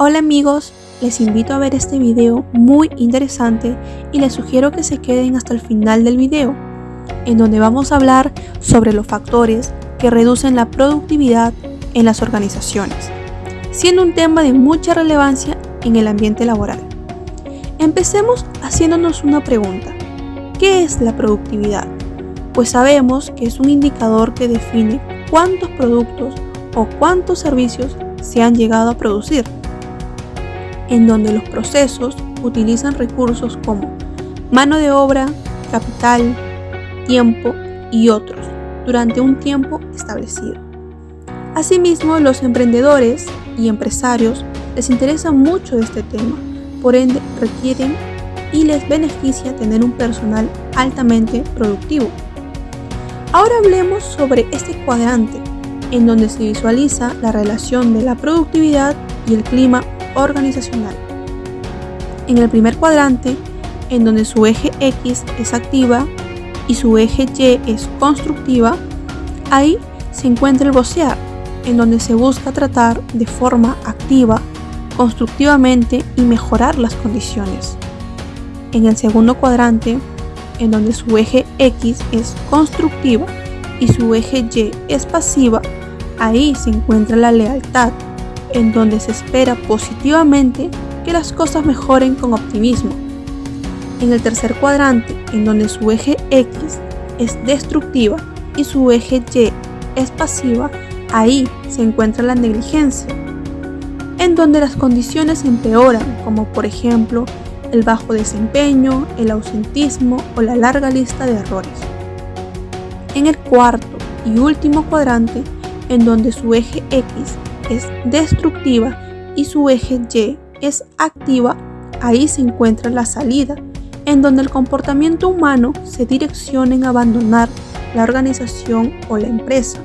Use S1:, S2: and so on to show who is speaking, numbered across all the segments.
S1: Hola amigos, les invito a ver este video muy interesante y les sugiero que se queden hasta el final del video, en donde vamos a hablar sobre los factores que reducen la productividad en las organizaciones, siendo un tema de mucha relevancia en el ambiente laboral. Empecemos haciéndonos una pregunta. ¿Qué es la productividad? Pues sabemos que es un indicador que define cuántos productos o cuántos servicios se han llegado a producir en donde los procesos utilizan recursos como mano de obra, capital, tiempo y otros durante un tiempo establecido. Asimismo, los emprendedores y empresarios les interesa mucho este tema, por ende requieren y les beneficia tener un personal altamente productivo. Ahora hablemos sobre este cuadrante, en donde se visualiza la relación de la productividad y el clima organizacional. En el primer cuadrante, en donde su eje X es activa y su eje Y es constructiva, ahí se encuentra el vocear, en donde se busca tratar de forma activa, constructivamente y mejorar las condiciones. En el segundo cuadrante, en donde su eje X es constructiva y su eje Y es pasiva, ahí se encuentra la lealtad, en donde se espera positivamente que las cosas mejoren con optimismo. En el tercer cuadrante, en donde su eje X es destructiva y su eje Y es pasiva, ahí se encuentra la negligencia, en donde las condiciones empeoran, como por ejemplo el bajo desempeño, el ausentismo o la larga lista de errores. En el cuarto y último cuadrante, en donde su eje X es destructiva y su eje Y es activa, ahí se encuentra la salida, en donde el comportamiento humano se direcciona en abandonar la organización o la empresa.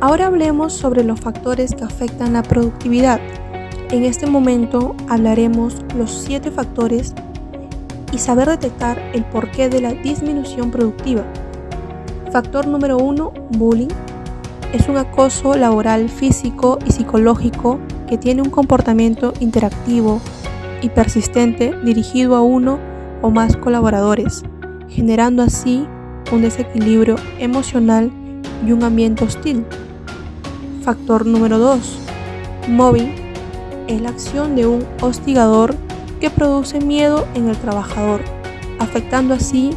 S1: Ahora hablemos sobre los factores que afectan la productividad. En este momento hablaremos los siete factores y saber detectar el porqué de la disminución productiva. Factor número 1, bullying es un acoso laboral físico y psicológico que tiene un comportamiento interactivo y persistente dirigido a uno o más colaboradores, generando así un desequilibrio emocional y un ambiente hostil. Factor número 2. Mobbing es la acción de un hostigador que produce miedo en el trabajador, afectando así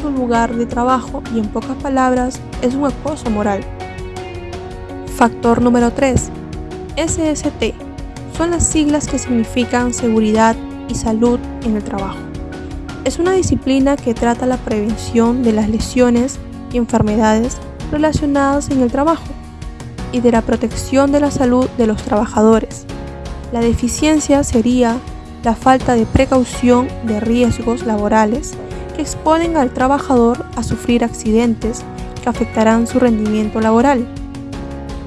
S1: su lugar de trabajo y en pocas palabras es un acoso moral. Factor número 3. SST. Son las siglas que significan seguridad y salud en el trabajo. Es una disciplina que trata la prevención de las lesiones y enfermedades relacionadas en el trabajo y de la protección de la salud de los trabajadores. La deficiencia sería la falta de precaución de riesgos laborales que exponen al trabajador a sufrir accidentes que afectarán su rendimiento laboral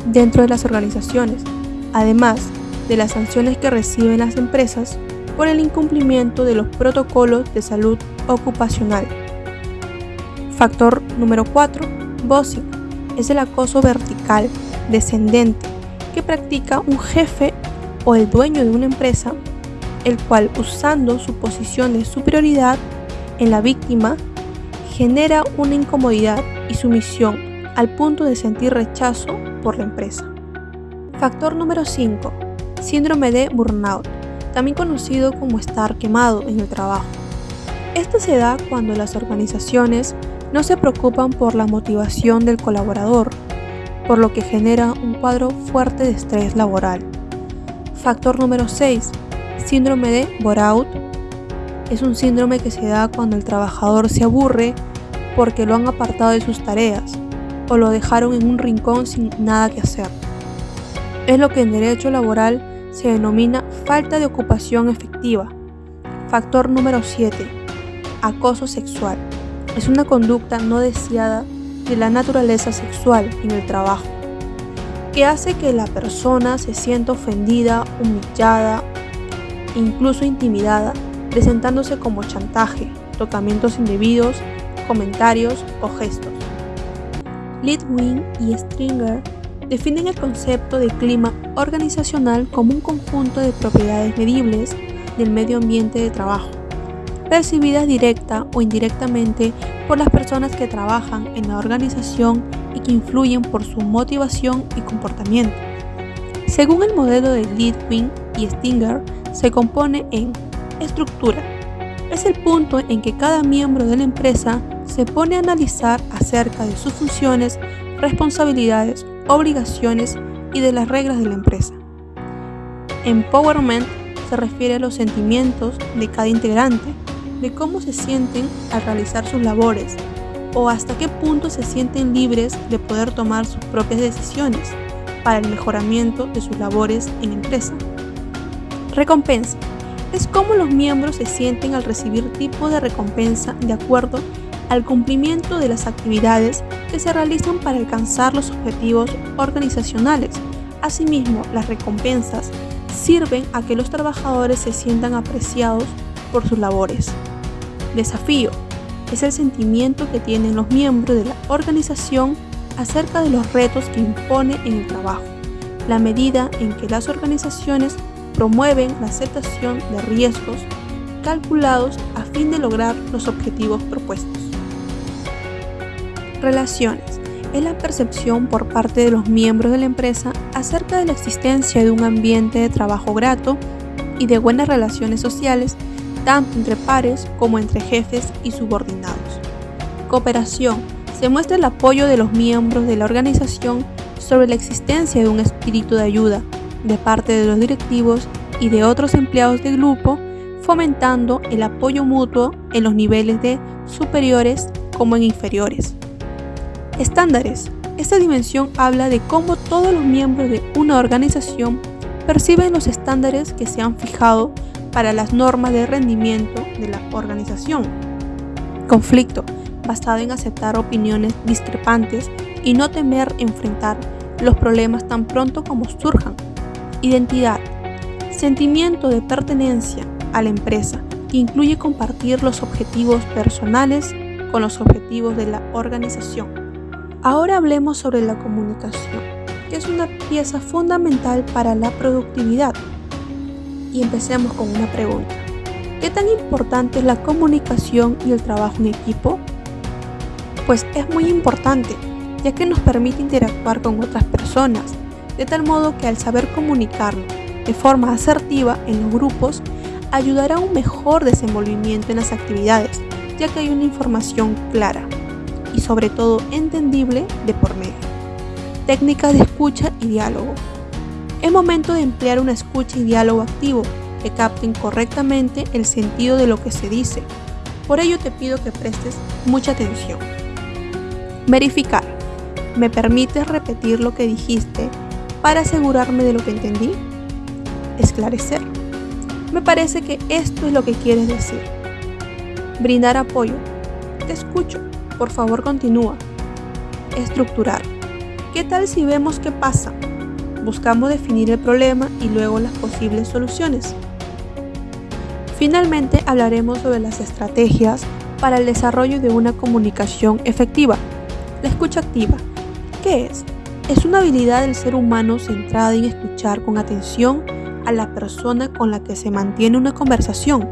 S1: dentro de las organizaciones, además de las sanciones que reciben las empresas por el incumplimiento de los protocolos de salud ocupacional. Factor número 4. Bossing. Es el acoso vertical, descendente, que practica un jefe o el dueño de una empresa, el cual usando su posición de superioridad en la víctima, genera una incomodidad y sumisión al punto de sentir rechazo la empresa. Factor número 5. Síndrome de burnout, también conocido como estar quemado en el trabajo. Este se da cuando las organizaciones no se preocupan por la motivación del colaborador, por lo que genera un cuadro fuerte de estrés laboral. Factor número 6. Síndrome de bore-out. Es un síndrome que se da cuando el trabajador se aburre porque lo han apartado de sus tareas o lo dejaron en un rincón sin nada que hacer. Es lo que en derecho laboral se denomina falta de ocupación efectiva. Factor número 7. Acoso sexual. Es una conducta no deseada de la naturaleza sexual en el trabajo, que hace que la persona se sienta ofendida, humillada, incluso intimidada, presentándose como chantaje, tocamientos indebidos, comentarios o gestos. Litwin y Stringer definen el concepto de clima organizacional como un conjunto de propiedades medibles del medio ambiente de trabajo, percibidas directa o indirectamente por las personas que trabajan en la organización y que influyen por su motivación y comportamiento. Según el modelo de Leadwin y Stinger, se compone en estructura. Es el punto en que cada miembro de la empresa se pone a analizar acerca de sus funciones, responsabilidades, obligaciones y de las reglas de la empresa. Empowerment se refiere a los sentimientos de cada integrante, de cómo se sienten al realizar sus labores o hasta qué punto se sienten libres de poder tomar sus propias decisiones para el mejoramiento de sus labores en empresa. Recompensa es cómo los miembros se sienten al recibir tipo de recompensa de acuerdo al cumplimiento de las actividades que se realizan para alcanzar los objetivos organizacionales. Asimismo, las recompensas sirven a que los trabajadores se sientan apreciados por sus labores. Desafío es el sentimiento que tienen los miembros de la organización acerca de los retos que impone en el trabajo, la medida en que las organizaciones promueven la aceptación de riesgos calculados a fin de lograr los objetivos propuestos. Relaciones es la percepción por parte de los miembros de la empresa acerca de la existencia de un ambiente de trabajo grato y de buenas relaciones sociales, tanto entre pares como entre jefes y subordinados. Cooperación se muestra el apoyo de los miembros de la organización sobre la existencia de un espíritu de ayuda de parte de los directivos y de otros empleados del grupo, fomentando el apoyo mutuo en los niveles de superiores como en inferiores. Estándares. Esta dimensión habla de cómo todos los miembros de una organización perciben los estándares que se han fijado para las normas de rendimiento de la organización. Conflicto, basado en aceptar opiniones discrepantes y no temer enfrentar los problemas tan pronto como surjan. Identidad, sentimiento de pertenencia a la empresa, que incluye compartir los objetivos personales con los objetivos de la organización. Ahora hablemos sobre la comunicación, que es una pieza fundamental para la productividad. Y empecemos con una pregunta. ¿Qué tan importante es la comunicación y el trabajo en equipo? Pues es muy importante, ya que nos permite interactuar con otras personas, de tal modo que al saber comunicarlo de forma asertiva en los grupos, ayudará a un mejor desenvolvimiento en las actividades, ya que hay una información clara y sobre todo entendible de por medio. Técnicas de escucha y diálogo. Es momento de emplear una escucha y diálogo activo que capten correctamente el sentido de lo que se dice. Por ello te pido que prestes mucha atención. Verificar. ¿Me permites repetir lo que dijiste para asegurarme de lo que entendí? Esclarecer. Me parece que esto es lo que quieres decir. Brindar apoyo. Te escucho. Por favor, continúa. Estructurar. ¿Qué tal si vemos qué pasa? Buscamos definir el problema y luego las posibles soluciones. Finalmente hablaremos sobre las estrategias para el desarrollo de una comunicación efectiva. La escucha activa. ¿Qué es? Es una habilidad del ser humano centrada en escuchar con atención a la persona con la que se mantiene una conversación.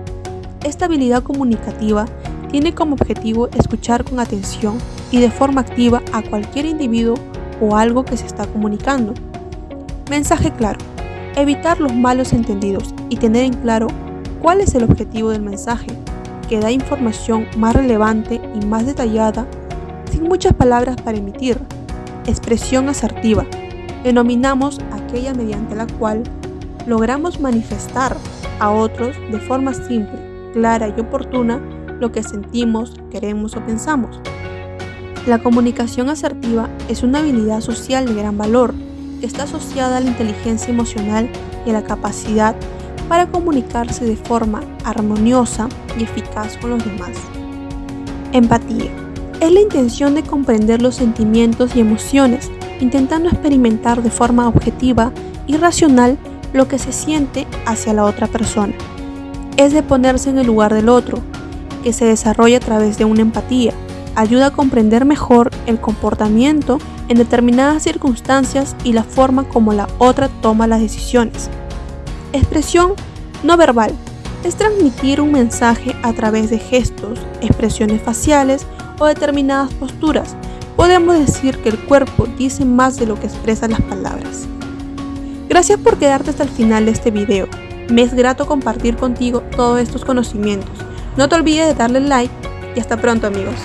S1: Esta habilidad comunicativa tiene como objetivo escuchar con atención y de forma activa a cualquier individuo o algo que se está comunicando. Mensaje claro. Evitar los malos entendidos y tener en claro cuál es el objetivo del mensaje, que da información más relevante y más detallada, sin muchas palabras para emitir. Expresión asertiva. Denominamos aquella mediante la cual logramos manifestar a otros de forma simple, clara y oportuna lo que sentimos, queremos o pensamos. La comunicación asertiva es una habilidad social de gran valor que está asociada a la inteligencia emocional y a la capacidad para comunicarse de forma armoniosa y eficaz con los demás. Empatía. Es la intención de comprender los sentimientos y emociones, intentando experimentar de forma objetiva y racional lo que se siente hacia la otra persona. Es de ponerse en el lugar del otro, que se desarrolla a través de una empatía. Ayuda a comprender mejor el comportamiento en determinadas circunstancias y la forma como la otra toma las decisiones. Expresión no verbal es transmitir un mensaje a través de gestos, expresiones faciales o determinadas posturas. Podemos decir que el cuerpo dice más de lo que expresan las palabras. Gracias por quedarte hasta el final de este video. Me es grato compartir contigo todos estos conocimientos. No te olvides de darle like y hasta pronto amigos.